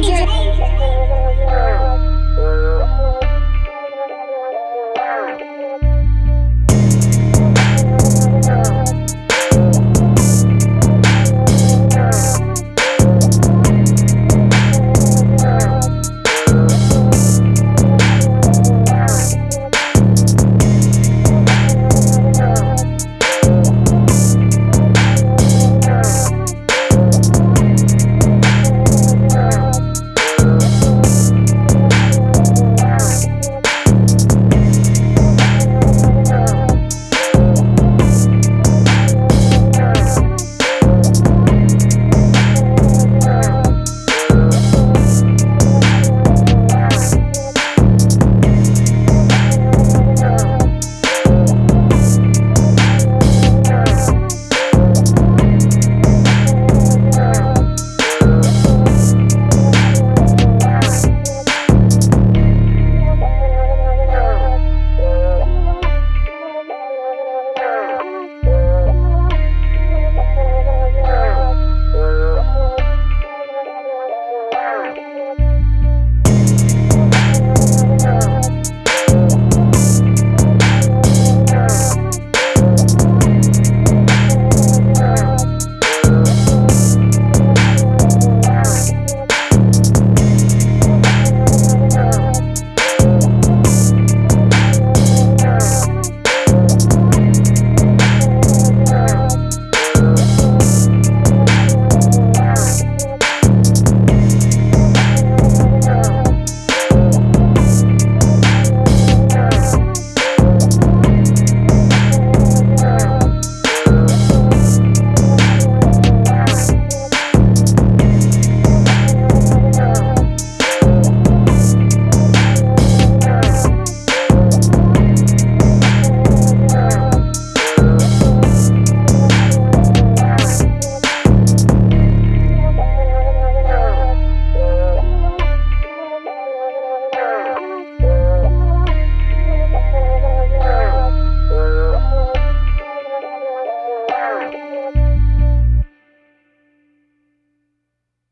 major. major.